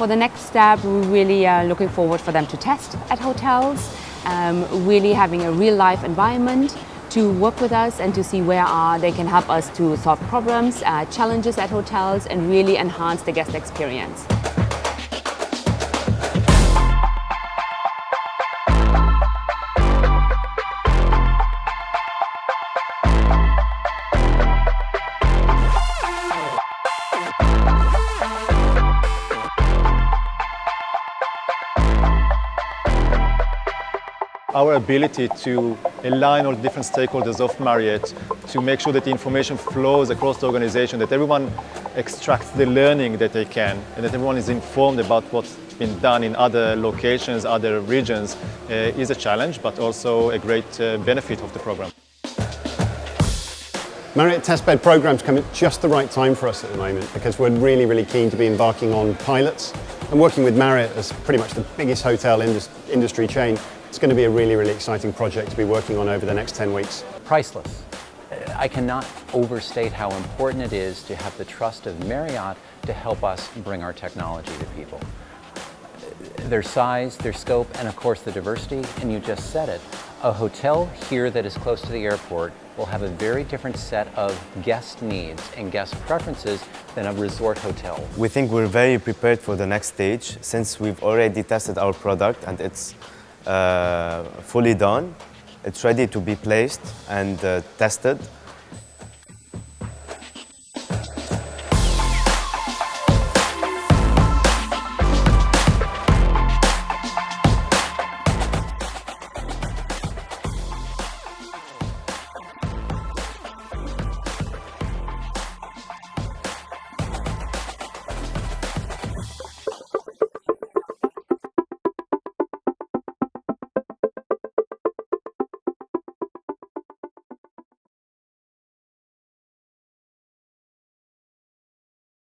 For the next step, we really are looking forward for them to test at hotels, um, really having a real life environment to work with us and to see where are they can help us to solve problems, uh, challenges at hotels and really enhance the guest experience. Our ability to align all the different stakeholders of Marriott to make sure that the information flows across the organization, that everyone extracts the learning that they can, and that everyone is informed about what's been done in other locations, other regions, uh, is a challenge, but also a great uh, benefit of the program. Marriott testbed programs come at just the right time for us at the moment because we're really, really keen to be embarking on pilots and working with Marriott as pretty much the biggest hotel industry chain it's going to be a really, really exciting project to be working on over the next 10 weeks. Priceless. I cannot overstate how important it is to have the trust of Marriott to help us bring our technology to people. Their size, their scope, and of course the diversity, and you just said it. A hotel here that is close to the airport will have a very different set of guest needs and guest preferences than a resort hotel. We think we're very prepared for the next stage since we've already tested our product and it's fully done. It's ready to be placed and uh, tested.